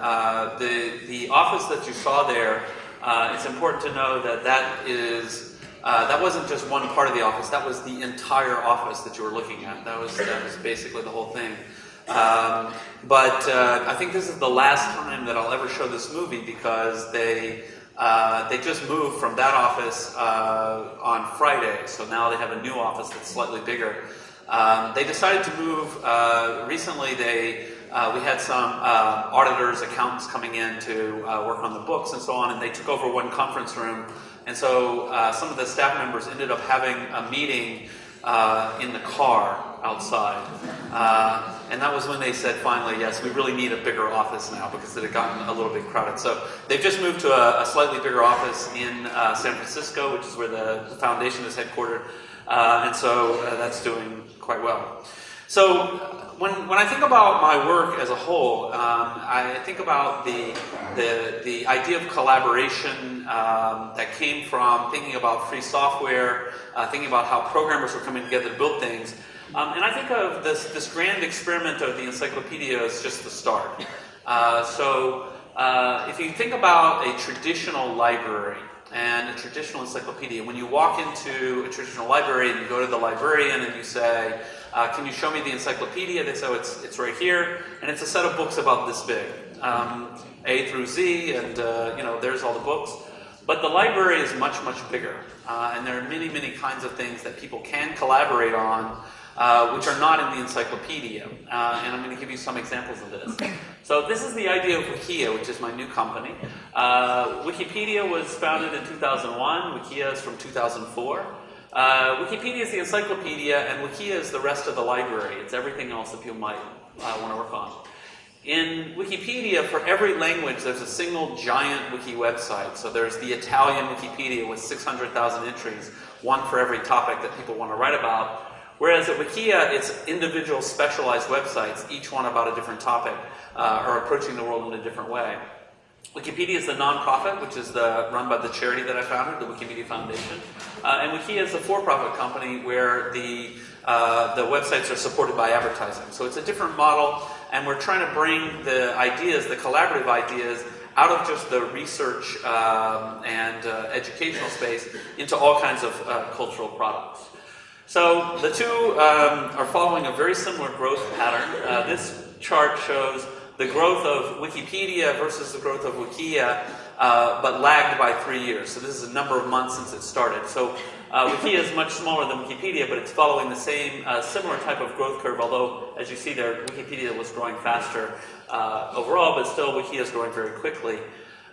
Uh, the, the office that you saw there, uh, it's important to know that that is, uh, that wasn't just one part of the office, that was the entire office that you were looking at. That was, that was basically the whole thing. Um, but uh, I think this is the last time that I'll ever show this movie because they, uh, they just moved from that office on Friday, so now they have a new office that's slightly bigger. Um, they decided to move, recently they, uh, we had some uh, auditors, accountants coming in to uh, work on the books and so on, and they took over one conference room. And so uh, some of the staff members ended up having a meeting uh, in the car outside. and that was when they said finally, yes, we really need a bigger office now because it had gotten a little bit crowded. So they've just moved to a, a slightly bigger office in San Francisco, which is where the, the foundation is headquartered. and so that's doing quite well. So when, when I think about my work as a whole, um, I think about the, the, the idea of collaboration um, that came from thinking about free software, uh, thinking about how programmers were coming together to build things. Um, and I think of this, this grand experiment of the encyclopedia as just the start. Uh, so uh, if you think about a traditional library, and a traditional encyclopedia. When you walk into a traditional library and you go to the librarian and you say, uh, can you show me the encyclopedia? They say, oh, it's, it's right here. And it's a set of books about this big, um, A through Z, and uh, you know, there's all the books. But the library is much, much bigger. Uh, and there are many, many kinds of things that people can collaborate on uh, which are not in the encyclopedia. Uh, and I'm going to give you some examples of this. So this is the idea of Wikia, which is my new company. Uh, Wikipedia was founded in 2001. Wikia is from 2004. Uh, Wikipedia is the encyclopedia, and Wikia is the rest of the library. It's everything else that people might uh, want to work on. In Wikipedia, for every language, there's a single giant wiki website. So there's the Italian Wikipedia with 600,000 entries, one for every topic that people want to write about. Whereas at Wikia, it's individual specialized websites, each one about a different topic, uh, or approaching the world in a different way. Wikipedia is a nonprofit, which is the, run by the charity that I founded, the Wikimedia Foundation. Uh, and Wikia is a for-profit company where the, uh, the websites are supported by advertising. So it's a different model, and we're trying to bring the ideas, the collaborative ideas, out of just the research um, and uh, educational space into all kinds of uh, cultural products. So the two um, are following a very similar growth pattern. Uh, this chart shows the growth of Wikipedia versus the growth of Wikia, uh, but lagged by three years. So this is a number of months since it started. So uh, Wikia is much smaller than Wikipedia, but it's following the same uh, similar type of growth curve, although, as you see there, Wikipedia was growing faster uh, overall, but still Wikia is growing very quickly.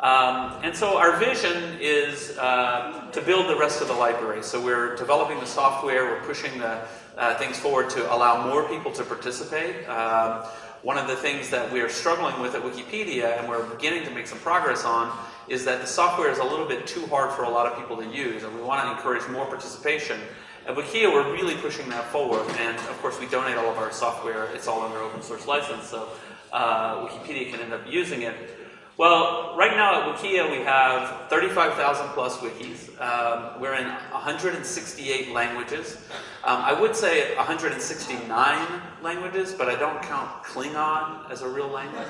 Um, and so our vision is uh, to build the rest of the library. So we're developing the software, we're pushing the uh, things forward to allow more people to participate. Um, one of the things that we are struggling with at Wikipedia, and we're beginning to make some progress on, is that the software is a little bit too hard for a lot of people to use, and we want to encourage more participation. At Wikia, we're really pushing that forward, and of course we donate all of our software, it's all under open source license, so uh, Wikipedia can end up using it. Well, right now at Wikia we have 35,000 plus wikis. Um, we're in 168 languages. Um, I would say 169 languages, but I don't count Klingon as a real language.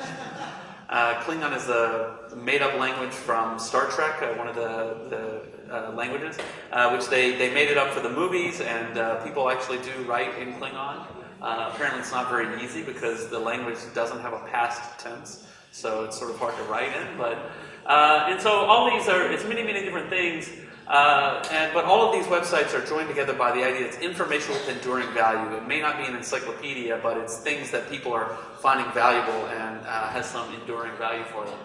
Uh, Klingon is a made-up language from Star Trek, uh, one of the, the uh, languages, uh, which they, they made it up for the movies, and uh, people actually do write in Klingon. Uh, apparently it's not very easy because the language doesn't have a past tense so it's sort of hard to write in. But uh, and so all these are it's many many different things. Uh, and, but all of these websites are joined together by the idea it's information with enduring value. It may not be an encyclopedia, but it's things that people are finding valuable and uh, has some enduring value for them.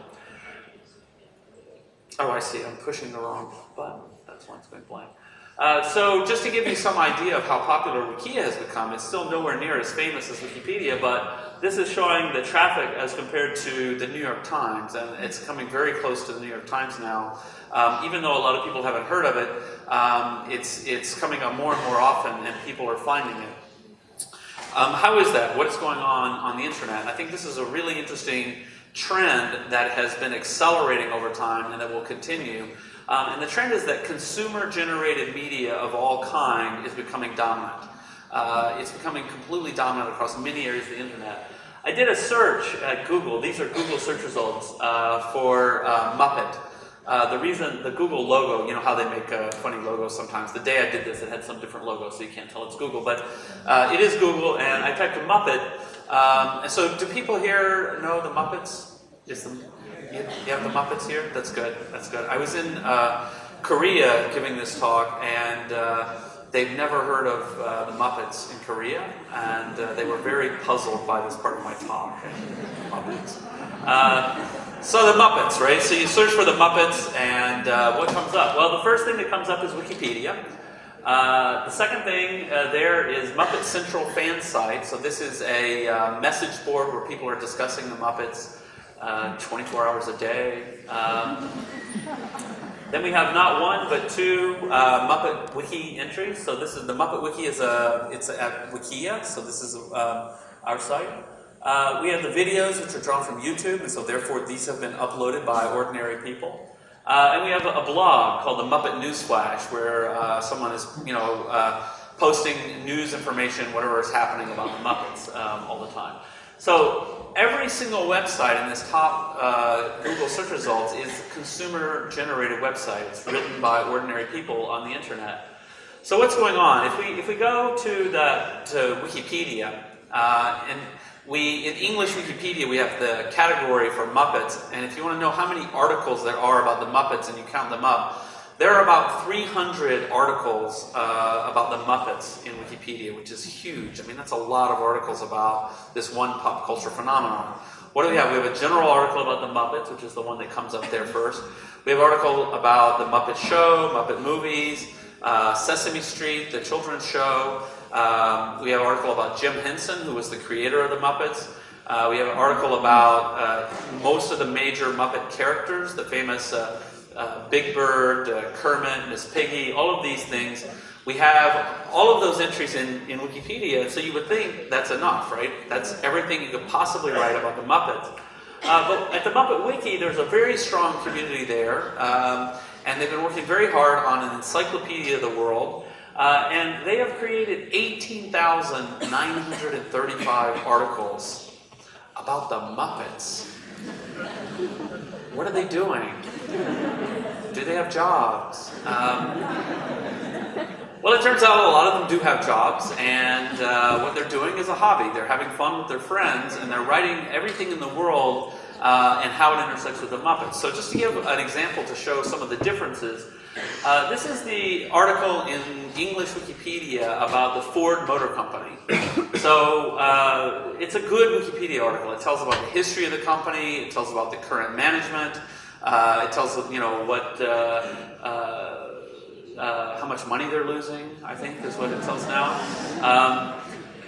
Oh, I see. I'm pushing the wrong button. That's why it's going blank. Uh, so just to give you some idea of how popular Wikia has become, it's still nowhere near as famous as Wikipedia, but this is showing the traffic as compared to the New York Times, and it's coming very close to the New York Times now. Um, even though a lot of people haven't heard of it, um, it's, it's coming up more and more often, and people are finding it. Um, how is that? What is going on on the internet? I think this is a really interesting trend that has been accelerating over time and that will continue. Um, and the trend is that consumer-generated media of all kind is becoming dominant. Uh, it's becoming completely dominant across many areas of the internet. I did a search at Google. These are Google search results uh, for uh, Muppet. Uh, the reason, the Google logo, you know how they make uh, funny logos sometimes. The day I did this, it had some different logo, so you can't tell it's Google. But uh, it is Google, and I typed Muppet. Um, and so, do people here know the Muppets? Is the, you, you have the Muppets here? That's good. That's good. I was in uh, Korea giving this talk, and uh, they've never heard of uh, the Muppets in Korea, and uh, they were very puzzled by this part of my talk. Muppets. Uh, so the Muppets, right? So you search for the Muppets, and uh, what comes up? Well, the first thing that comes up is Wikipedia. Uh, the second thing uh, there is Muppet Central fan site. So this is a uh, message board where people are discussing the Muppets uh, 24 hours a day. Um, then we have not one but two uh, Muppet Wiki entries. So this is the Muppet Wiki is a it's at Wikia. So this is um, our site. Uh, we have the videos which are drawn from YouTube, and so therefore these have been uploaded by ordinary people. Uh, and we have a, a, blog called the Muppet Newsflash, where uh, someone is, you know, uh, posting news information, whatever is happening about the Muppets um, all the time. So every single website in this top uh, Google search results is consumer-generated websites written by ordinary people on the internet. So what's going on? If we if we go to the to Wikipedia uh, and we in English Wikipedia we have the category for Muppets, and if you want to know how many articles there are about the Muppets and you count them up, there are about 300 articles uh, about the Muppets in Wikipedia, which is huge. I mean, that's a lot of articles about this one pop culture phenomenon. What do we have? We have a general article about the Muppets, which is the one that comes up there first. We have an article about the Muppet Show, Muppet movies, uh, Sesame Street, the children's show. Um, we have an article about Jim Henson, who was the creator of the Muppets. Uh, we have an article about uh, most of the major Muppet characters, the famous uh, uh, Big Bird, uh, Kermit, Miss Piggy, all of these things. We have all of those entries in, in Wikipedia, so you would think that's enough, right? That's everything you could possibly write about the Muppets. Uh, but at the Muppet Wiki, there's a very strong community there, um, and they've been working very hard on an encyclopedia of the world. Uh, and they have created 18,935 articles about the Muppets. What are they doing? Do they have jobs? Um, well, it turns out a lot of them do have jobs, and uh, what they're doing is a hobby. They're having fun with their friends, and they're writing everything in the world uh, and how it intersects with the Muppets. So just to give an example to show some of the differences, uh, this is the article in English Wikipedia about the Ford Motor Company. so uh, it's a good Wikipedia article. It tells about the history of the company, it tells about the current management, uh, it tells you know what uh, uh, uh, how much money they're losing. I think is what it tells now. Um,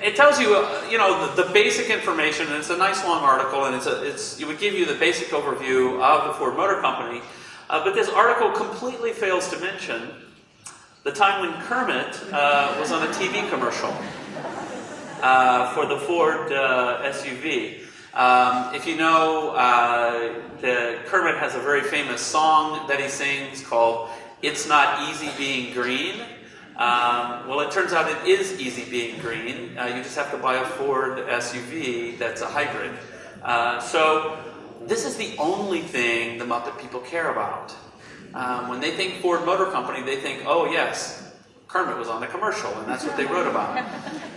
it tells you, you know, the, the, basic information, and it's a nice long article, and it's a, it's, it would give you the basic overview of the Ford Motor Company. Uh, but this article completely fails to mention the time when Kermit uh, was on a TV commercial uh, for the Ford SUV. Um, if you know, uh, the, Kermit has a very famous song that he sings called It's Not Easy Being Green. Um, well, it turns out it is easy being green. Uh, you just have to buy a Ford SUV that's a hybrid. Uh, so this is the only thing the Muppet people care about. Um, when they think Ford Motor Company, they think, oh yes, Kermit was on the commercial, and that's what they wrote about.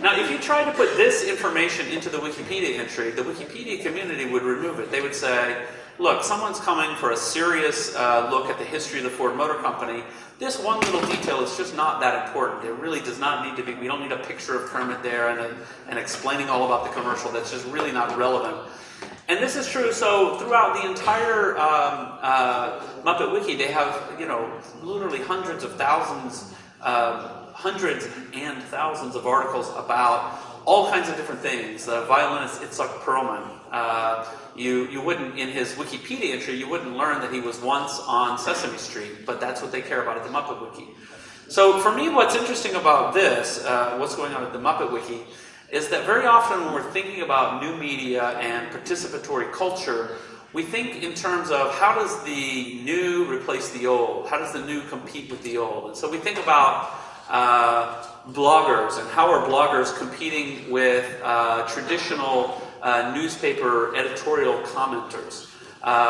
now, if you tried to put this information into the Wikipedia entry, the Wikipedia community would remove it. They would say, look, someone's coming for a serious uh, look at the history of the Ford Motor Company. This one little detail is just not that important. It really does not need to be, we don't need a picture of Kermit there and, a, and explaining all about the commercial. That's just really not relevant. And this is true, so throughout the entire um, uh, Muppet Wiki, they have, you know, literally hundreds of thousands um, hundreds and thousands of articles about all kinds of different things. Violinist Itzhak Perlman, uh, you, you wouldn't, in his Wikipedia entry, you wouldn't learn that he was once on Sesame Street, but that's what they care about at the Muppet Wiki. So for me, what's interesting about this, uh, what's going on at the Muppet Wiki, is that very often when we're thinking about new media and participatory culture, we think in terms of how does the new replace the old? How does the new compete with the old? And so we think about uh, bloggers and how are bloggers competing with uh, traditional uh, newspaper editorial commenters. Uh,